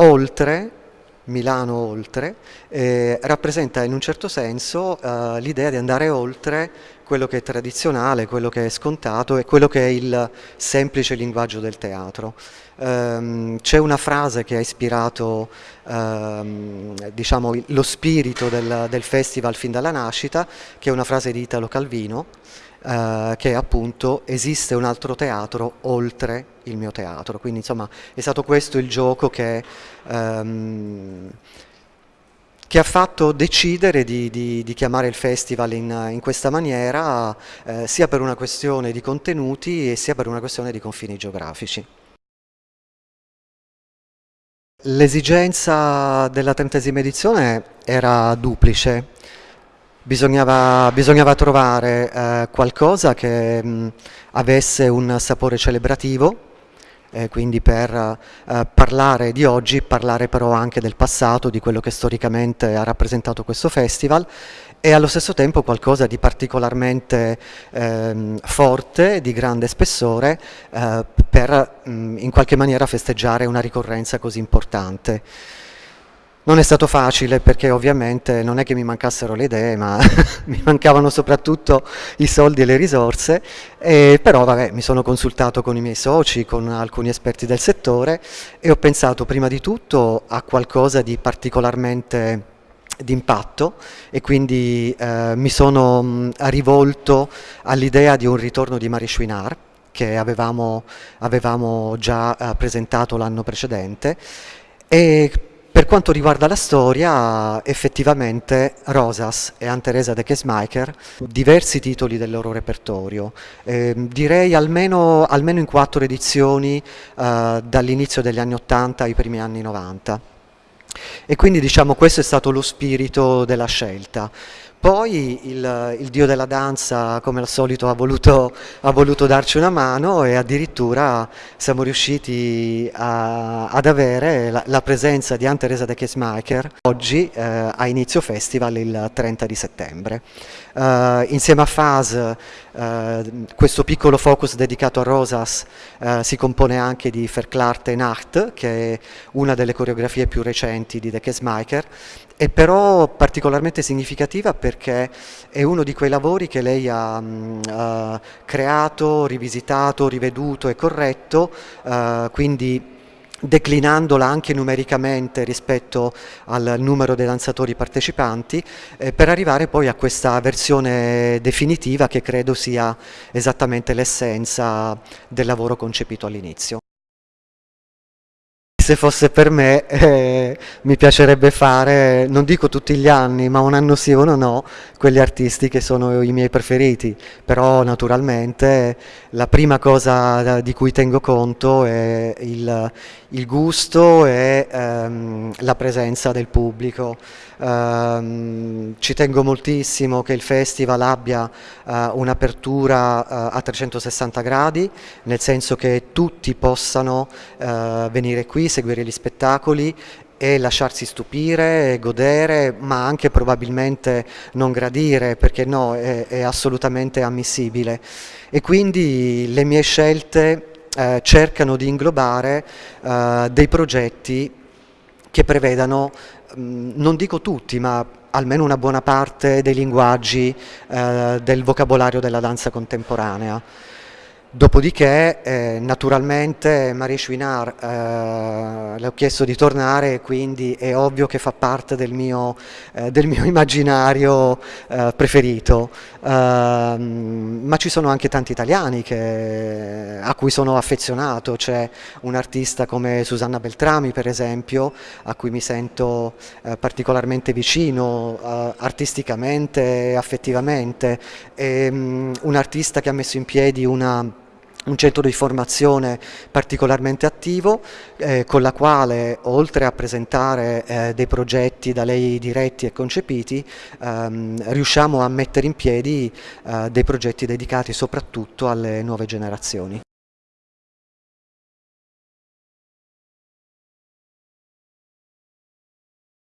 oltre Milano oltre, eh, rappresenta in un certo senso eh, l'idea di andare oltre quello che è tradizionale, quello che è scontato e quello che è il semplice linguaggio del teatro. Um, C'è una frase che ha ispirato um, diciamo, lo spirito del, del festival fin dalla nascita, che è una frase di Italo Calvino, Uh, che appunto esiste un altro teatro oltre il mio teatro. Quindi insomma è stato questo il gioco che, um, che ha fatto decidere di, di, di, chiamare il festival in, in questa maniera, eh, sia per una questione di contenuti e sia per una questione di confini geografici. L'esigenza della trentesima edizione era duplice. Bisognava, bisognava trovare eh, qualcosa che mh, avesse un sapore celebrativo, eh, quindi per eh, parlare di oggi, parlare però anche del passato, di quello che storicamente ha rappresentato questo festival e allo stesso tempo qualcosa di particolarmente ehm, forte, di grande spessore, eh, per mh, in qualche maniera festeggiare una ricorrenza così importante. Non è stato facile perché ovviamente non è che mi mancassero le idee, ma mi mancavano soprattutto i soldi e le risorse, e però vabbè, mi sono consultato con i miei soci, con alcuni esperti del settore e ho pensato prima di tutto a qualcosa di particolarmente d'impatto. E quindi eh, mi sono mh, rivolto all'idea di un ritorno di Marie Chouinard che avevamo, avevamo già eh, presentato l'anno precedente. E per quanto riguarda la storia, effettivamente Rosas e Anne-Teresa de Kesmaker, diversi titoli del loro repertorio, eh, direi almeno, almeno, in quattro edizioni eh, dall'inizio degli anni 80 ai primi anni 90. E quindi diciamo questo è stato lo spirito della scelta. Poi il, il, dio della danza, come al solito, ha voluto, ha voluto, darci una mano e addirittura siamo riusciti a, ad avere la, la, presenza di Anne-Teresa de Kesmaker oggi eh, a inizio festival il 30 di settembre. Uh, insieme a Faz, uh, questo piccolo focus dedicato a Rosas uh, si compone anche di Verklarte Nacht, che è una delle coreografie più recenti di De Kesmaker, è però particolarmente significativa perché è uno di quei lavori che lei ha uh, creato, rivisitato, riveduto e corretto, uh, quindi declinandola anche numericamente rispetto al numero dei danzatori partecipanti eh, per arrivare poi a questa versione definitiva che credo sia esattamente l'essenza del lavoro concepito all'inizio se fosse per me eh, mi piacerebbe fare, non dico tutti gli anni, ma un anno sì, uno no, quegli artisti che sono i miei preferiti, però naturalmente la prima cosa di cui tengo conto è il, il gusto e ehm, la presenza del pubblico. Um, ci tengo moltissimo che il festival abbia uh, un'apertura uh, a 360 gradi, nel senso che tutti possano uh, venire qui, seguire gli spettacoli e lasciarsi stupire, godere, ma anche probabilmente non gradire, perché no, è, è assolutamente ammissibile. E quindi le mie scelte eh, cercano di inglobare eh, dei progetti che prevedano, mh, non dico tutti, ma almeno una buona parte dei linguaggi eh, del vocabolario della danza contemporanea. Dopodiché, eh, naturalmente, Marie Chouinard eh, le ho chiesto di tornare e quindi è ovvio che fa parte del mio, eh, del mio immaginario eh, preferito. Ehm, ma ci sono anche tanti italiani che, a cui sono affezionato, c'è un artista come Susanna Beltrami, per esempio, a cui mi sento eh, particolarmente vicino, eh, artisticamente, affettivamente, e, um, un artista che ha messo in piedi una un centro di formazione particolarmente attivo eh, con la quale oltre a presentare eh, dei progetti da lei diretti e concepiti ehm, riusciamo a mettere in piedi eh, dei progetti dedicati soprattutto alle nuove generazioni.